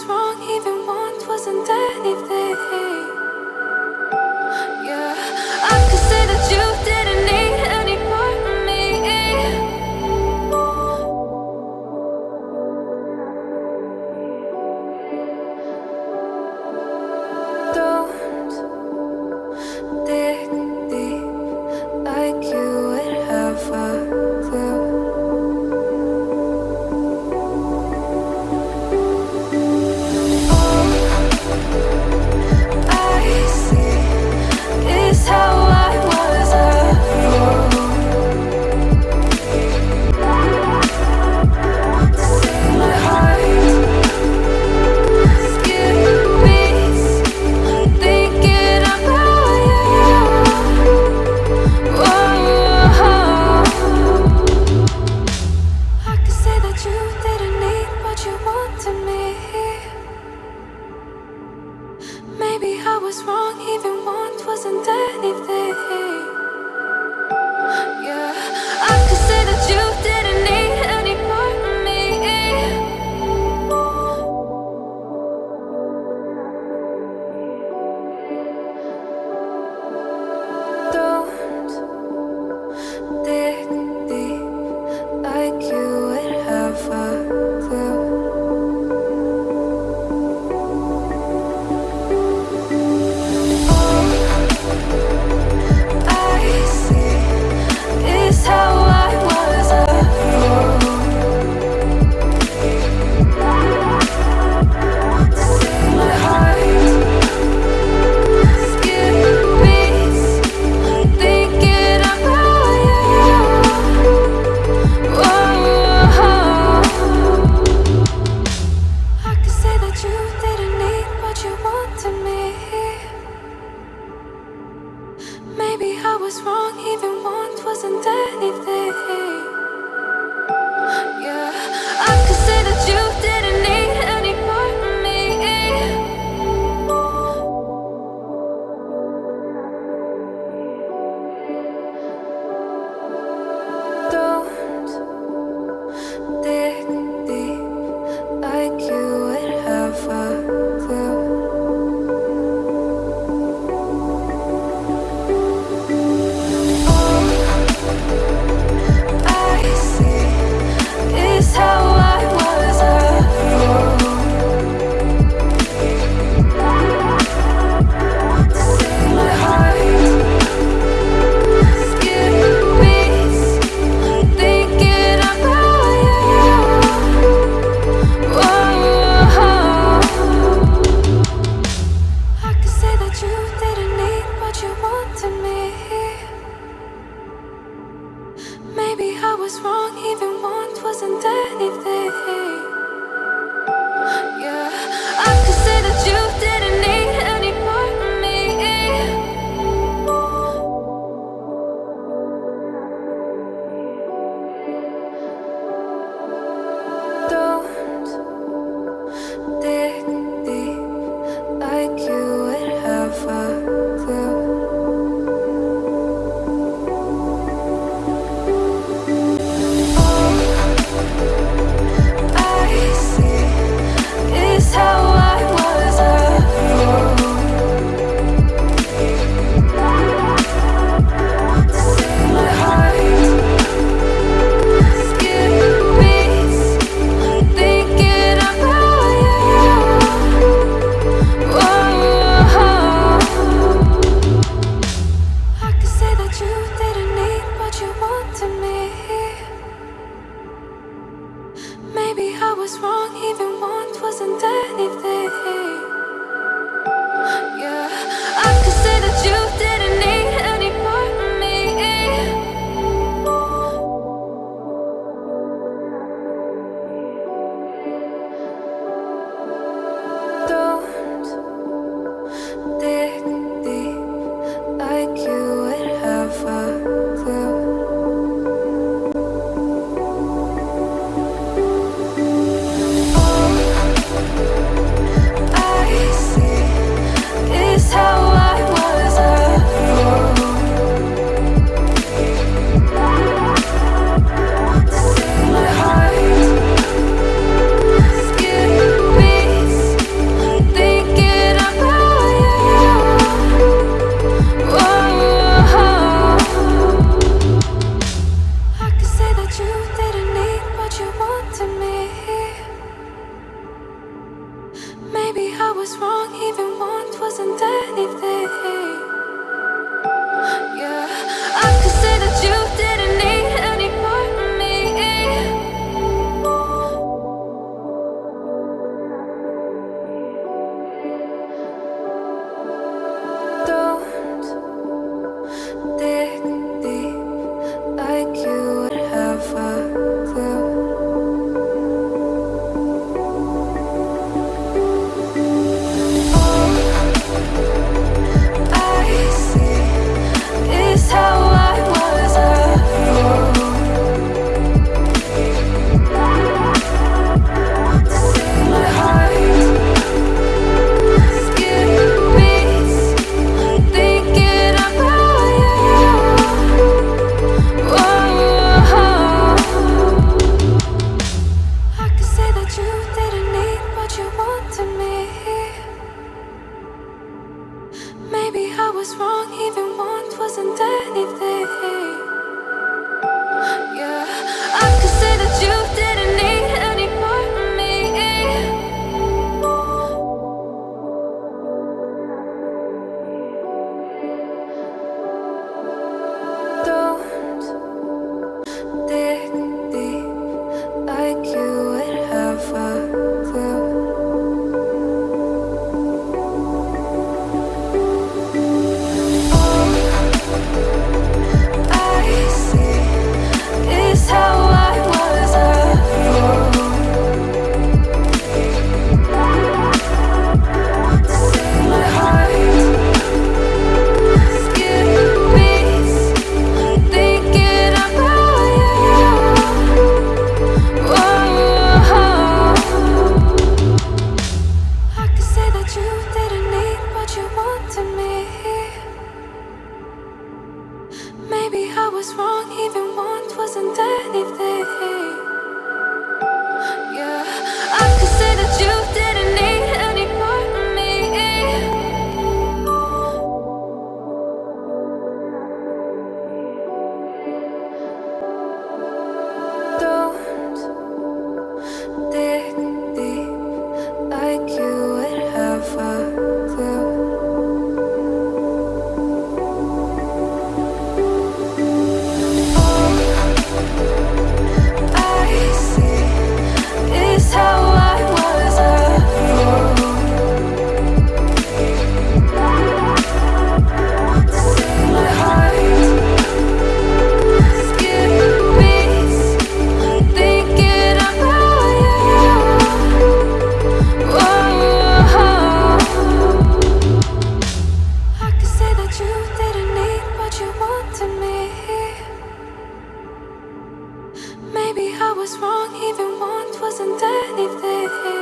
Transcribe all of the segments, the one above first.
was wrong, even want wasn't anything. Was wrong, even want wasn't anything. was wrong even once. was wrong, even want wasn't anything.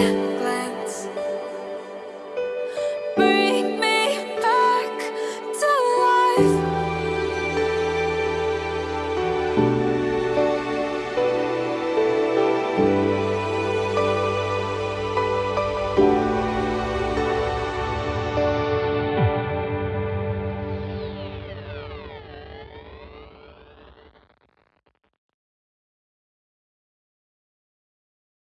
yeah.